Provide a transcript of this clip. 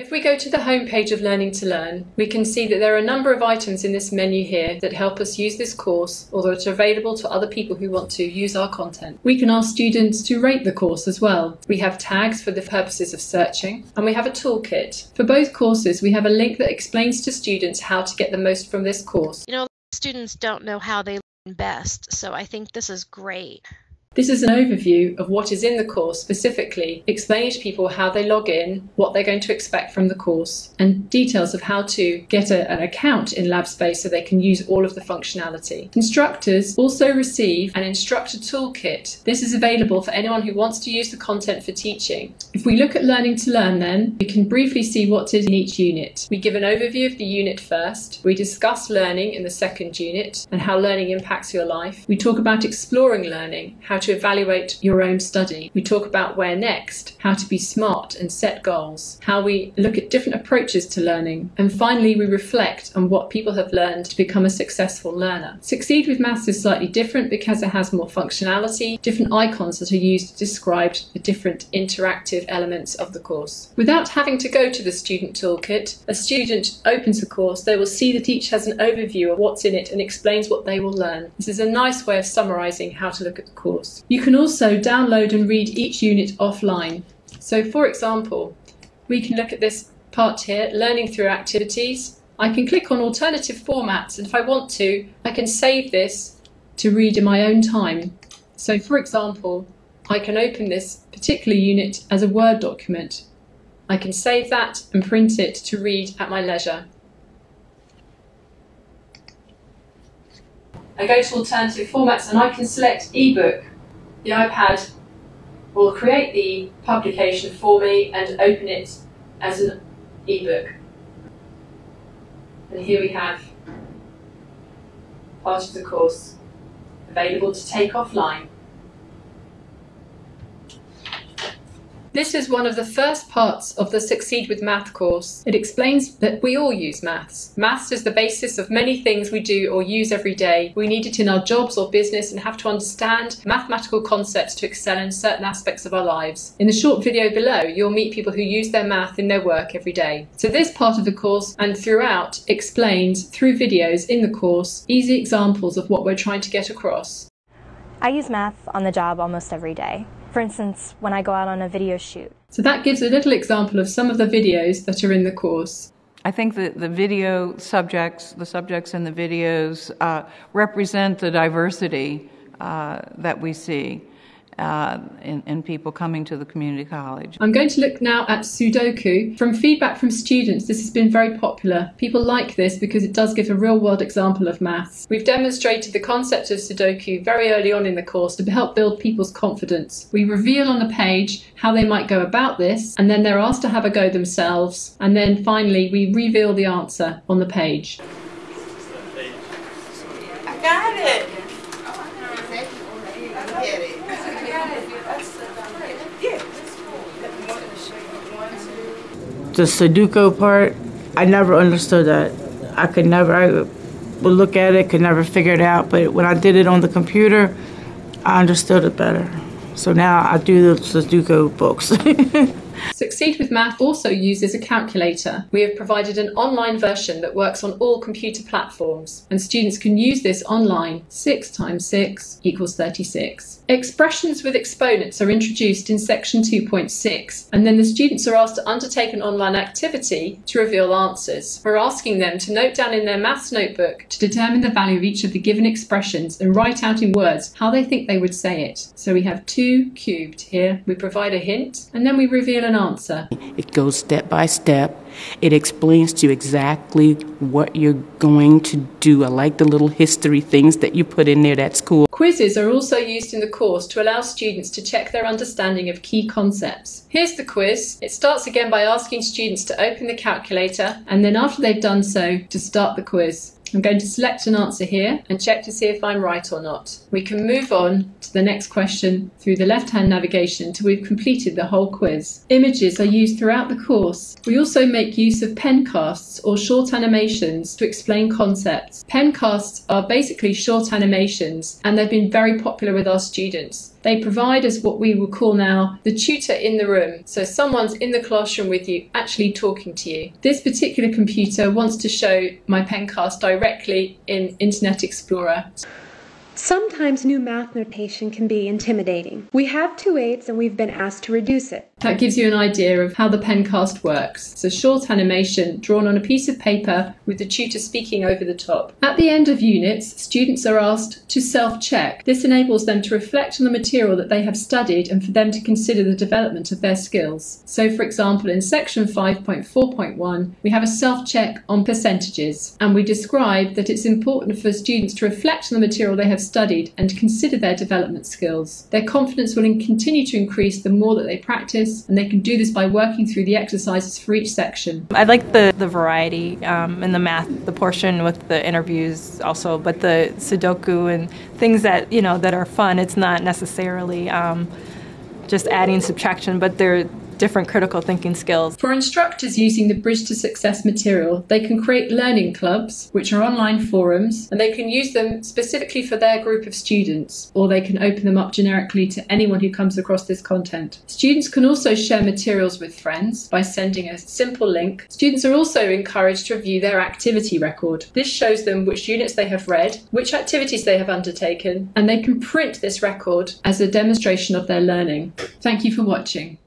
If we go to the home page of Learning to Learn, we can see that there are a number of items in this menu here that help us use this course or that are available to other people who want to use our content. We can ask students to rate the course as well. We have tags for the purposes of searching and we have a toolkit. For both courses, we have a link that explains to students how to get the most from this course. You know, students don't know how they learn best, so I think this is great. This is an overview of what is in the course specifically, explaining to people how they log in, what they're going to expect from the course, and details of how to get a, an account in LabSpace so they can use all of the functionality. Instructors also receive an instructor toolkit. This is available for anyone who wants to use the content for teaching. If we look at Learning to Learn then, we can briefly see what is in each unit. We give an overview of the unit first, we discuss learning in the second unit and how learning impacts your life. We talk about exploring learning, how to evaluate your own study. We talk about where next, how to be smart and set goals, how we look at different approaches to learning, and finally we reflect on what people have learned to become a successful learner. Succeed with Maths is slightly different because it has more functionality, different icons that are used to describe the different interactive elements of the course. Without having to go to the student toolkit, a student opens the course, they will see that each has an overview of what's in it and explains what they will learn. This is a nice way of summarising how to look at the course. You can also download and read each unit offline. So for example, we can look at this part here, learning through activities. I can click on alternative formats and if I want to, I can save this to read in my own time. So for example, I can open this particular unit as a Word document. I can save that and print it to read at my leisure. I go to alternative formats and I can select ebook the iPad will create the publication for me and open it as an ebook. And here we have part of the course available to take offline. This is one of the first parts of the Succeed with Math course. It explains that we all use maths. Maths is the basis of many things we do or use every day. We need it in our jobs or business and have to understand mathematical concepts to excel in certain aspects of our lives. In the short video below, you'll meet people who use their math in their work every day. So this part of the course and throughout explains through videos in the course easy examples of what we're trying to get across. I use math on the job almost every day. For instance, when I go out on a video shoot. So that gives a little example of some of the videos that are in the course. I think that the video subjects, the subjects in the videos, uh, represent the diversity uh, that we see uh, in, in, people coming to the community college. I'm going to look now at Sudoku. From feedback from students, this has been very popular. People like this because it does give a real world example of maths. We've demonstrated the concept of Sudoku very early on in the course to help build people's confidence. We reveal on the page how they might go about this, and then they're asked to have a go themselves. And then finally, we reveal the answer on the page. The Sudoku part, I never understood that. I could never, I would look at it, could never figure it out. But when I did it on the computer, I understood it better. So now I do the Sudoku books. Succeed with Math also uses a calculator. We have provided an online version that works on all computer platforms, and students can use this online. 6 times 6 equals 36. Expressions with exponents are introduced in section 2.6, and then the students are asked to undertake an online activity to reveal answers. We're asking them to note down in their maths notebook to determine the value of each of the given expressions and write out in words how they think they would say it. So we have 2 cubed here. We provide a hint, and then we reveal an answer. It goes step by step. It explains to you exactly what you're going to do. I like the little history things that you put in there. That's cool. Quizzes are also used in the course to allow students to check their understanding of key concepts. Here's the quiz. It starts again by asking students to open the calculator and then after they've done so, to start the quiz. I'm going to select an answer here and check to see if I'm right or not. We can move on to the next question through the left-hand navigation until we've completed the whole quiz. Images are used throughout the course. We also make use of pencasts or short animations to explain concepts. Pencasts are basically short animations and they've been very popular with our students. They provide us what we will call now the tutor in the room. So someone's in the classroom with you, actually talking to you. This particular computer wants to show my pencast directly in Internet Explorer. Sometimes new math notation can be intimidating. We have two eights and we've been asked to reduce it. That gives you an idea of how the pencast works. It's a short animation drawn on a piece of paper with the tutor speaking over the top. At the end of units, students are asked to self check. This enables them to reflect on the material that they have studied and for them to consider the development of their skills. So, for example, in section 5.4.1, we have a self check on percentages, and we describe that it's important for students to reflect on the material they have studied and consider their development skills. Their confidence will continue to increase the more that they practice, and they can do this by working through the exercises for each section. I like the, the variety um, in the math, the portion with the interviews also, but the Sudoku and things that, you know, that are fun, it's not necessarily um, just adding subtraction, but they're different critical thinking skills. For instructors using the Bridge to Success material, they can create learning clubs, which are online forums, and they can use them specifically for their group of students, or they can open them up generically to anyone who comes across this content. Students can also share materials with friends by sending a simple link. Students are also encouraged to review their activity record. This shows them which units they have read, which activities they have undertaken, and they can print this record as a demonstration of their learning. Thank you for watching.